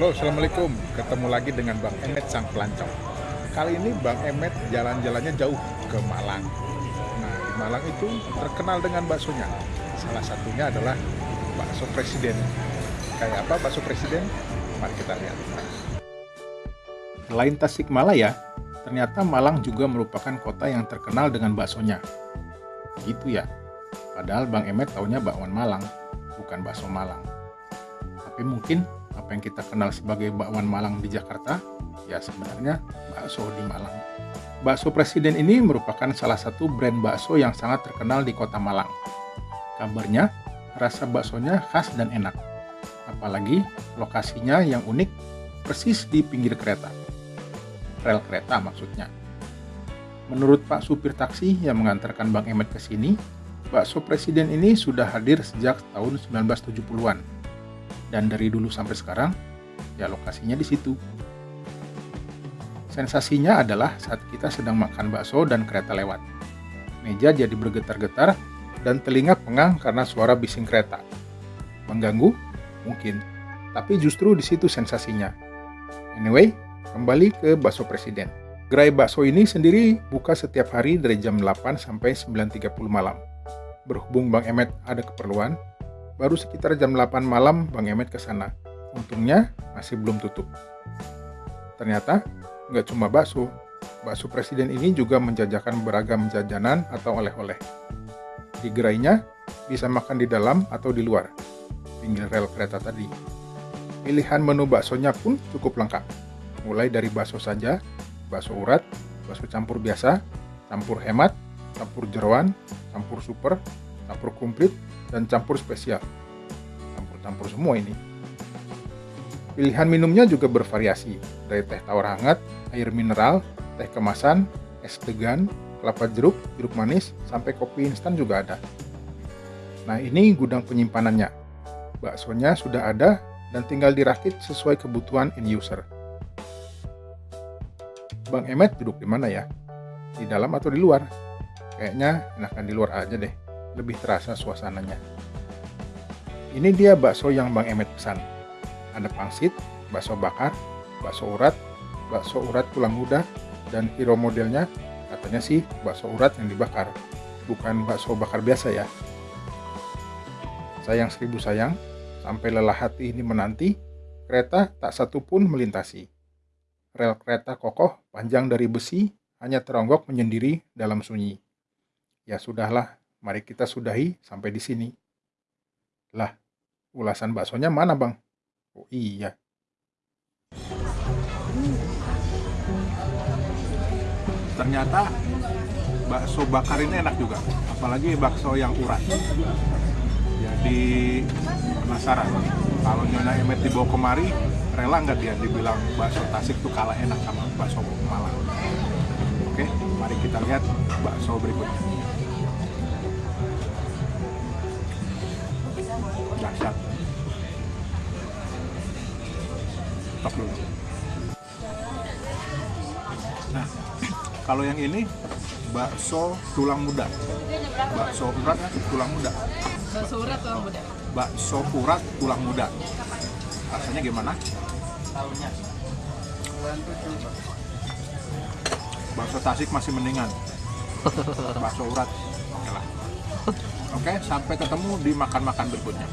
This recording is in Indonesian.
Halo, Assalamualaikum. Ketemu lagi dengan Bang Emet Sang Pelancong. Kali ini Bang Emet jalan-jalannya jauh ke Malang. Nah, di Malang itu terkenal dengan baksonya. Salah satunya adalah bakso presiden. Kayak apa bakso presiden? Mari kita lihat. Selain Tasikmalaya, ternyata Malang juga merupakan kota yang terkenal dengan baksonya. Gitu ya. Padahal Bang Emet taunya bakwan Malang, bukan bakso Malang. Tapi mungkin apa yang kita kenal sebagai bakwan Malang di Jakarta, ya sebenarnya bakso di Malang. Bakso Presiden ini merupakan salah satu brand bakso yang sangat terkenal di kota Malang. Kabarnya, rasa baksonya khas dan enak. Apalagi lokasinya yang unik, persis di pinggir kereta. Rel kereta maksudnya. Menurut Pak supir taksi yang mengantarkan Bang Emet ke sini, bakso Presiden ini sudah hadir sejak tahun 1970-an dan dari dulu sampai sekarang, ya lokasinya di situ. Sensasinya adalah saat kita sedang makan bakso dan kereta lewat. Meja jadi bergetar-getar dan telinga pengang karena suara bising kereta. Mengganggu? Mungkin. Tapi justru di situ sensasinya. Anyway, kembali ke bakso presiden. Gerai bakso ini sendiri buka setiap hari dari jam 8 sampai 9.30 malam. Berhubung Bang Emet ada keperluan, Baru sekitar jam 8 malam Bang Emet ke sana. Untungnya masih belum tutup. Ternyata nggak cuma bakso. Bakso presiden ini juga menjajakan beragam jajanan atau oleh-oleh. Di gerainya bisa makan di dalam atau di luar, pinggir rel kereta tadi. Pilihan menu baksonya pun cukup lengkap. Mulai dari bakso saja, bakso urat, bakso campur biasa, campur hemat, campur jeroan, campur super, campur komplit, dan campur spesial. Campur-campur semua ini. Pilihan minumnya juga bervariasi, dari teh tawar hangat, air mineral, teh kemasan, es degan, kelapa jeruk, jeruk manis, sampai kopi instan juga ada. Nah ini gudang penyimpanannya. Baksonya sudah ada dan tinggal dirakit sesuai kebutuhan end user. Bang Emet duduk di mana ya? Di dalam atau di luar? Kayaknya enakan di luar aja deh lebih terasa suasananya. Ini dia bakso yang Bang Emet pesan. Ada pangsit, bakso bakar, bakso urat, bakso urat tulang muda, dan hero modelnya katanya sih bakso urat yang dibakar, bukan bakso bakar biasa ya. Sayang seribu sayang, sampai lelah hati ini menanti, kereta tak satu pun melintasi. Rel kereta kokoh panjang dari besi hanya teronggok menyendiri dalam sunyi. Ya sudahlah, Mari kita sudahi sampai di sini. Lah, ulasan baksonya mana bang? Oh iya. Ternyata bakso bakar ini enak juga. Apalagi bakso yang urat. Jadi penasaran. Kalau Nyonya Emet dibawa kemari, rela nggak dia dibilang bakso Tasik tuh kalah enak sama bakso Malang. Oke, mari kita lihat bakso berikutnya. Stop dulu. Nah kalau yang ini bakso tulang muda. Bakso urat ya tulang muda. Bakso urat tulang muda. Bakso urat tulang muda. Rasanya gimana? Bakso tasik masih mendingan. Bakso urat. Oke sampai ketemu di makan-makan berikutnya